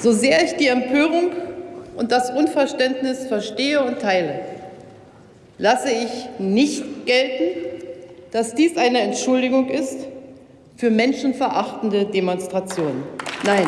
So sehr ich die Empörung und das Unverständnis verstehe und teile, lasse ich nicht gelten, dass dies eine Entschuldigung ist für menschenverachtende Demonstrationen. Nein,